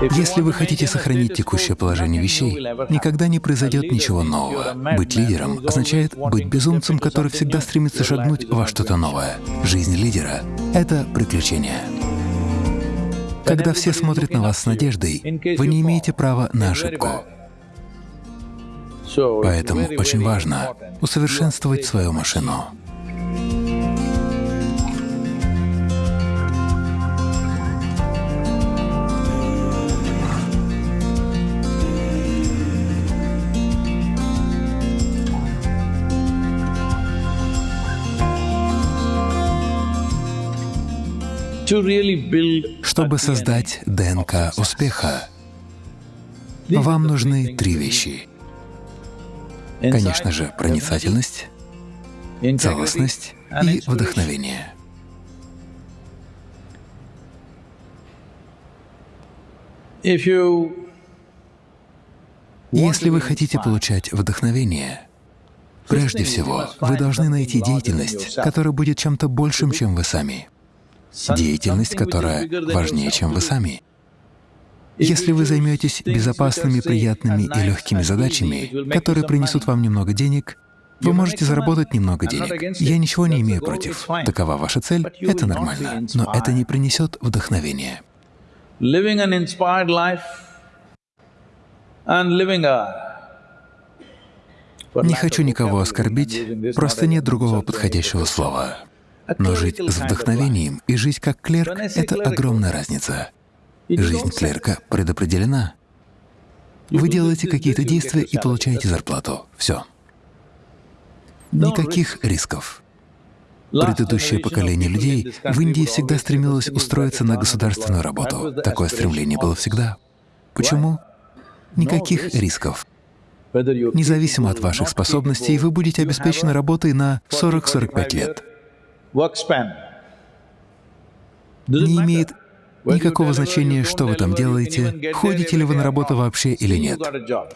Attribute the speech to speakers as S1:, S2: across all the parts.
S1: Если вы хотите сохранить текущее положение вещей, никогда не произойдет ничего нового. Быть лидером означает быть безумцем, который всегда стремится шагнуть во что-то новое. Жизнь лидера — это приключение. Когда все смотрят на вас с надеждой, вы не имеете права на ошибку. Поэтому очень важно усовершенствовать свою машину. Чтобы создать ДНК успеха, вам нужны три вещи. Конечно же, проницательность, целостность и вдохновение. Если вы хотите получать вдохновение, прежде всего вы должны найти деятельность, которая будет чем-то большим, чем вы сами деятельность, которая важнее, чем вы сами. Если вы займетесь безопасными, приятными и легкими задачами, которые принесут вам немного денег, вы можете заработать немного денег. Я ничего не имею против. Такова ваша цель — это нормально. Но это не принесет вдохновения. Не хочу никого оскорбить, просто нет другого подходящего слова. Но жить с вдохновением и жить как клерк — это огромная разница. Жизнь клерка предопределена. Вы делаете какие-то действия и получаете зарплату. Все. Никаких рисков. Предыдущее поколение людей в Индии всегда стремилось устроиться на государственную работу. Такое стремление было всегда. Почему? Никаких рисков. Независимо от ваших способностей, вы будете обеспечены работой на 40-45 лет не имеет никакого значения, что вы там делаете, ходите ли вы на работу вообще или нет.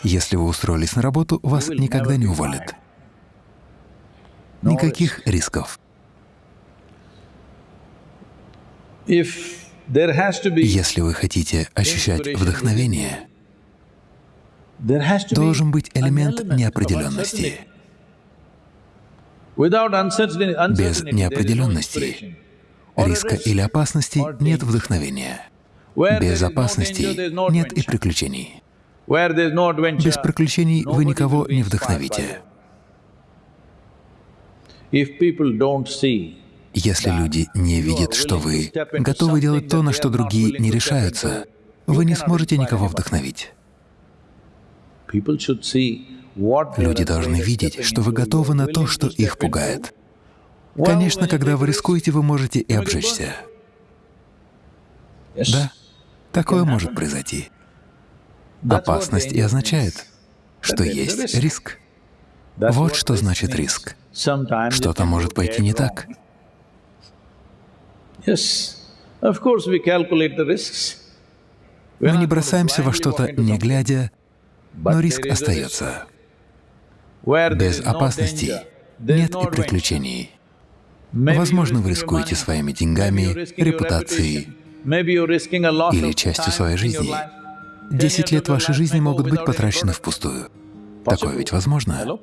S1: Если вы устроились на работу, вас никогда не уволят. Никаких рисков. Если вы хотите ощущать вдохновение, должен быть элемент неопределенности. Без неопределенности, риска или опасности нет вдохновения. Без опасности нет и приключений. Без приключений вы никого не вдохновите. Если люди не видят, что вы готовы делать то, на что другие не решаются, вы не сможете никого вдохновить. Люди должны видеть, что вы готовы на то, что их пугает. Конечно, когда вы рискуете, вы можете и обжечься. Да, такое может произойти. Опасность и означает, что есть риск. Вот что значит риск. Что-то может пойти не так. Мы не бросаемся во что-то, не глядя, но риск остается. Без опасности нет и приключений. Возможно, вы рискуете своими деньгами, репутацией. Или частью своей жизни. Десять лет вашей жизни могут быть потрачены впустую. Такое ведь возможно?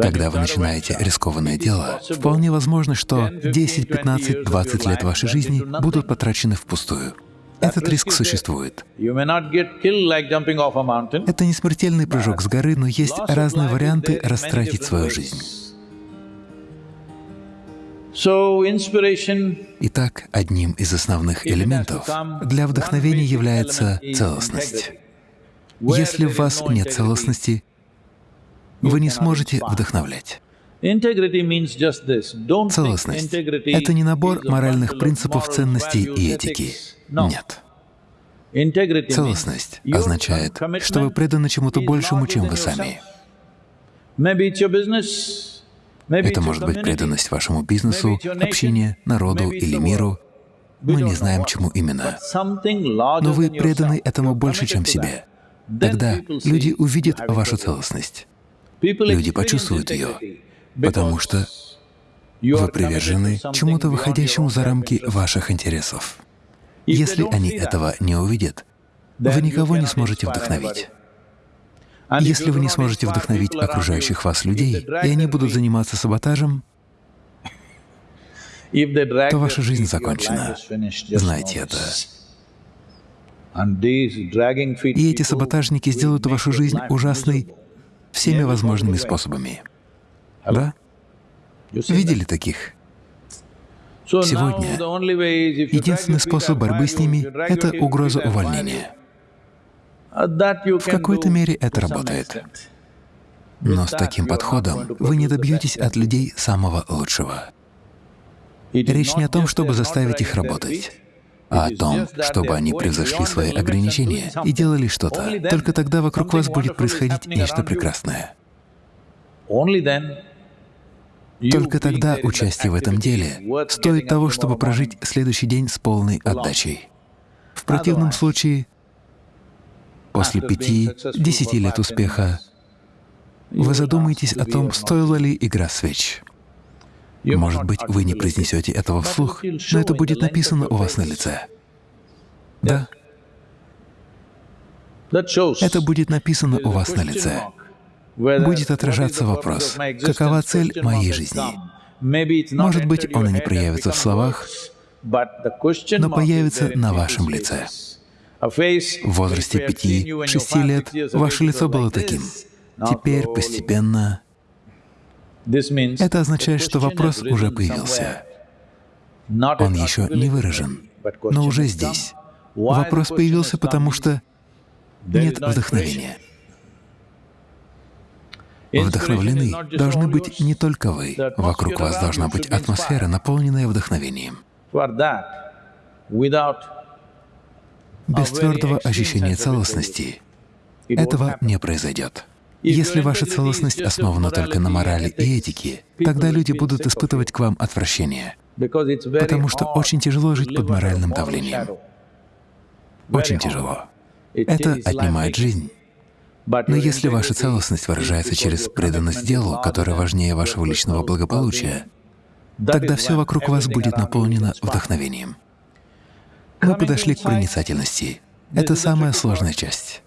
S1: Когда вы начинаете рискованное дело, вполне возможно, что 10, 15, 20 лет вашей жизни будут потрачены впустую. Этот риск существует. Это не смертельный прыжок с горы, но есть разные варианты растратить свою жизнь. Итак, одним из основных элементов для вдохновения является целостность. Если в вас нет целостности, вы не сможете вдохновлять. Целостность — это не набор моральных принципов, ценностей и этики. Нет. Целостность означает, что вы преданы чему-то большему, чем вы сами. Это может быть преданность вашему бизнесу, общине, народу или миру. Мы не знаем, чему именно. Но вы преданы этому больше, чем себе. Тогда люди увидят вашу целостность. Люди почувствуют ее, потому что вы привержены чему-то выходящему за рамки ваших интересов. Если они этого не увидят, вы никого не сможете вдохновить. Если вы не сможете вдохновить окружающих вас людей, и они будут заниматься саботажем, то ваша жизнь закончена. Знайте это. И эти саботажники сделают вашу жизнь ужасной всеми возможными способами. Да? Видели таких? Сегодня единственный способ борьбы с ними — это угроза увольнения. В какой-то мере это работает. Но с таким подходом вы не добьетесь от людей самого лучшего. Речь не о том, чтобы заставить их работать, а о том, чтобы они превзошли свои ограничения и делали что-то. Только тогда вокруг вас будет происходить нечто прекрасное. Только тогда участие в этом деле стоит того, чтобы прожить следующий день с полной отдачей. В противном случае, после пяти-десяти лет успеха, вы задумаетесь о том, стоила ли игра свеч. Может быть, вы не произнесете этого вслух, но это будет написано у вас на лице. Да. Это будет написано у вас на лице будет отражаться вопрос, какова цель моей жизни. Может быть, он и не проявится в словах, но появится на вашем лице. В возрасте пяти-шести лет ваше лицо было таким. Теперь постепенно это означает, что вопрос уже появился. Он еще не выражен, но уже здесь. Вопрос появился, потому что нет вдохновения. Вдохновлены должны быть не только вы. Вокруг вас должна быть атмосфера, наполненная вдохновением. Без твердого ощущения целостности этого не произойдет. Если ваша целостность основана только на морали и этике, тогда люди будут испытывать к вам отвращение, потому что очень тяжело жить под моральным давлением. Очень тяжело. Это отнимает жизнь. Но если ваша целостность выражается через преданность делу, которое важнее вашего личного благополучия, тогда все вокруг вас будет наполнено вдохновением. Мы подошли к проницательности. Это самая сложная часть.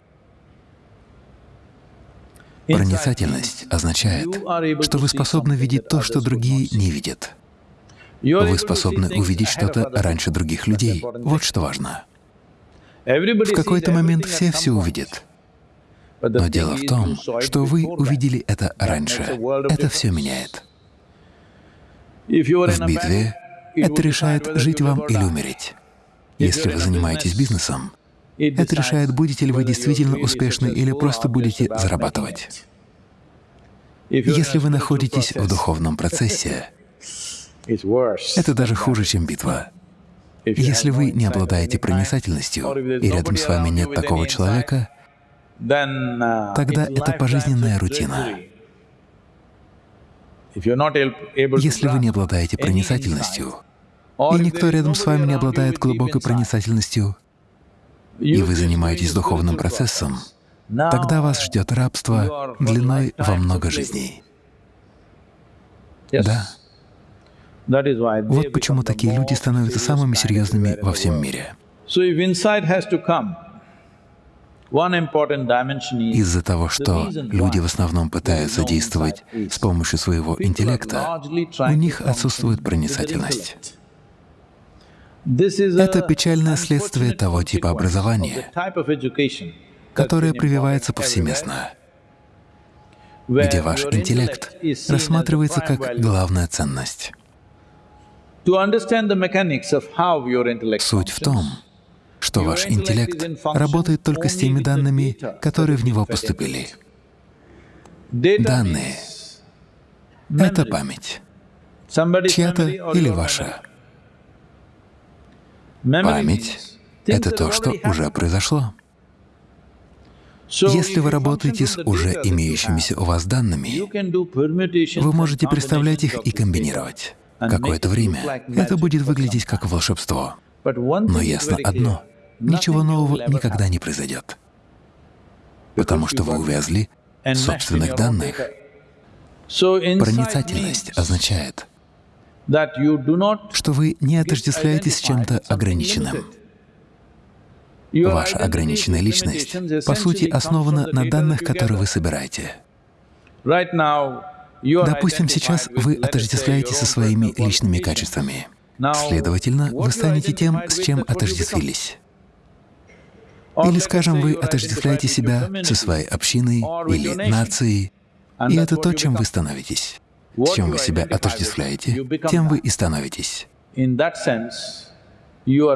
S1: Проницательность означает, что вы способны видеть то, что другие не видят. Вы способны увидеть что-то раньше других людей. Вот что важно. В какой-то момент все все увидят. Но дело в том, что вы увидели это раньше. Это все меняет. В битве это решает, жить вам или умереть. Если вы занимаетесь бизнесом, это решает, будете ли вы действительно успешны или просто будете зарабатывать. Если вы находитесь в духовном процессе, это даже хуже, чем битва. Если вы не обладаете проницательностью, и рядом с вами нет такого человека, тогда это пожизненная рутина. Если вы не обладаете проницательностью, и никто рядом с вами не обладает глубокой проницательностью, и вы занимаетесь духовным процессом, тогда вас ждет рабство длиной во много жизней. Да. Вот почему такие люди становятся самыми серьезными во всем мире. Из-за того, что люди в основном пытаются действовать с помощью своего интеллекта, у них отсутствует проницательность. Это печальное следствие того типа образования, которое прививается повсеместно, где ваш интеллект рассматривается как главная ценность. Суть в том, что ваш интеллект работает только с теми данными, которые в него поступили. Данные — это память, чья-то или ваша. Память — это то, что уже произошло. Если вы работаете с уже имеющимися у вас данными, вы можете представлять их и комбинировать. Какое-то время это будет выглядеть как волшебство. Но ясно одно ничего нового никогда не произойдет, потому что вы увязли в собственных данных. Проницательность означает, что вы не отождествляетесь с чем-то ограниченным. Ваша ограниченная личность, по сути, основана на данных, которые вы собираете. Допустим, сейчас вы отождествляете со своими личными качествами. Следовательно, вы станете тем, с чем отождествились. Или, скажем, вы отождествляете себя со своей общиной или нацией, и это то, чем вы становитесь. С чем вы себя отождествляете, тем вы и становитесь.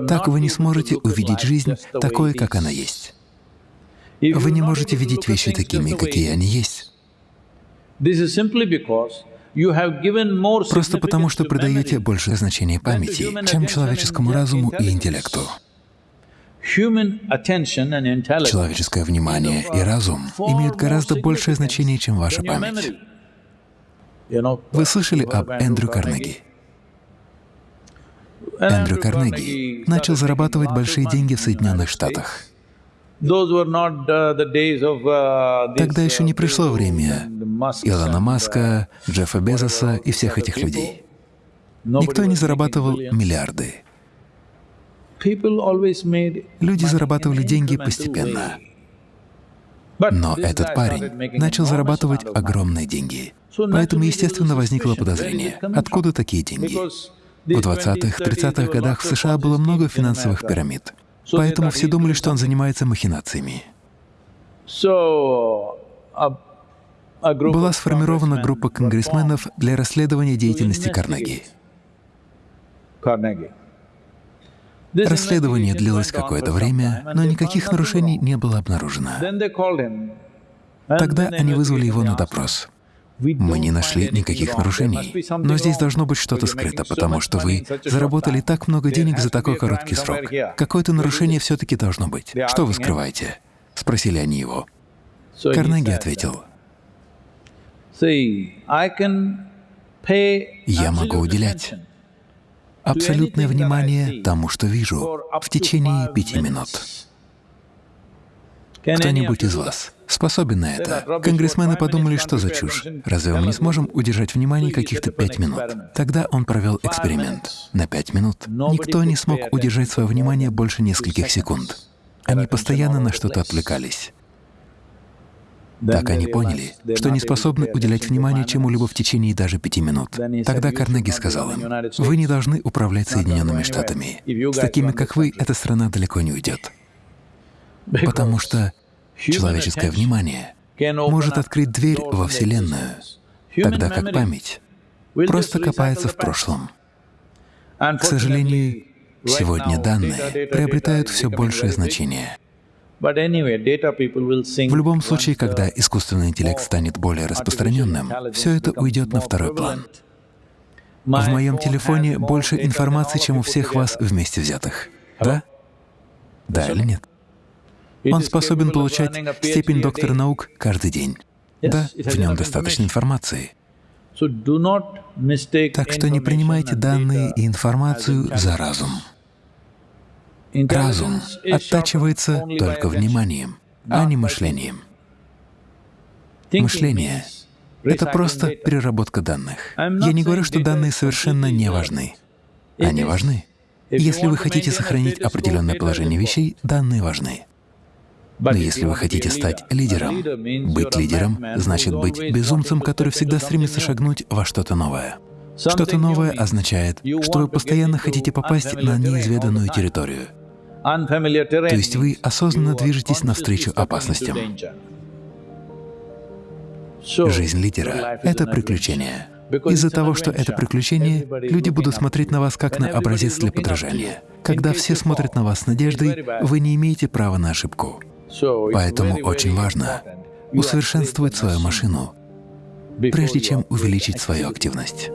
S1: Так вы не сможете увидеть жизнь такой, как она есть. Вы не можете видеть вещи такими, какие они есть. Просто потому, что придаете большее значение памяти, чем человеческому разуму и интеллекту. Человеческое внимание и разум имеют гораздо большее значение, чем ваша память. Вы слышали об Эндрю Карнеги? Эндрю Карнеги начал зарабатывать большие деньги в Соединенных Штатах. Uh, Тогда еще не пришло uh, время Илона Маска, uh, Джеффа Безоса и всех этих людей. Никто не зарабатывал миллиарды. Люди зарабатывали деньги постепенно. Но этот парень начал зарабатывать огромные деньги. Поэтому, естественно, возникло подозрение, откуда такие деньги. В 20-х, 30-х годах в США было много финансовых пирамид. Поэтому все думали, что он занимается махинациями. Была сформирована группа конгрессменов для расследования деятельности Карнеги. Расследование длилось какое-то время, но никаких нарушений не было обнаружено. Тогда они вызвали его на допрос. Мы не нашли никаких нарушений. Но здесь должно быть что-то скрыто, потому что вы заработали так много денег за такой короткий срок. Какое-то нарушение все-таки должно быть. Что вы скрываете? Спросили они его. Карнеги ответил, «Я могу уделять абсолютное внимание тому, что вижу, в течение пяти минут. Кто-нибудь из вас способен на это? Конгрессмены подумали, что за чушь. Разве мы не сможем удержать внимание каких-то пять минут? Тогда он провел эксперимент. На пять минут никто не смог удержать свое внимание больше нескольких секунд. Они постоянно на что-то отвлекались. Так они поняли, что не способны уделять внимание чему-либо в течение даже пяти минут. Тогда Карнеги сказал им, «Вы не должны управлять Соединенными Штатами. С такими, как вы, эта страна далеко не уйдет. Потому что человеческое внимание может открыть дверь во Вселенную, тогда как память просто копается в прошлом. К сожалению, сегодня данные приобретают все большее значение. В любом случае, когда искусственный интеллект станет более распространенным, все это уйдет на второй план. В моем телефоне больше информации, чем у всех вас вместе взятых. Да? Да или нет? Он способен получать степень доктора наук каждый день. Да, в нем достаточно информации. Так что не принимайте данные и информацию за разум. Разум оттачивается только вниманием, а не мышлением. Мышление — это просто переработка данных. Я не говорю, что данные совершенно не важны. Они важны. Если вы хотите сохранить определенное положение вещей, данные важны. Но если вы хотите стать лидером, быть лидером значит быть безумцем, который всегда стремится шагнуть во что-то новое. Что-то новое означает, что вы постоянно хотите попасть на неизведанную территорию. То есть вы осознанно движетесь навстречу опасностям. Жизнь лидера — это приключение. Из-за того, что это приключение, люди будут смотреть на вас как на образец для подражания. Когда все смотрят на вас с надеждой, вы не имеете права на ошибку. Поэтому очень важно усовершенствовать свою машину, прежде чем увеличить свою активность.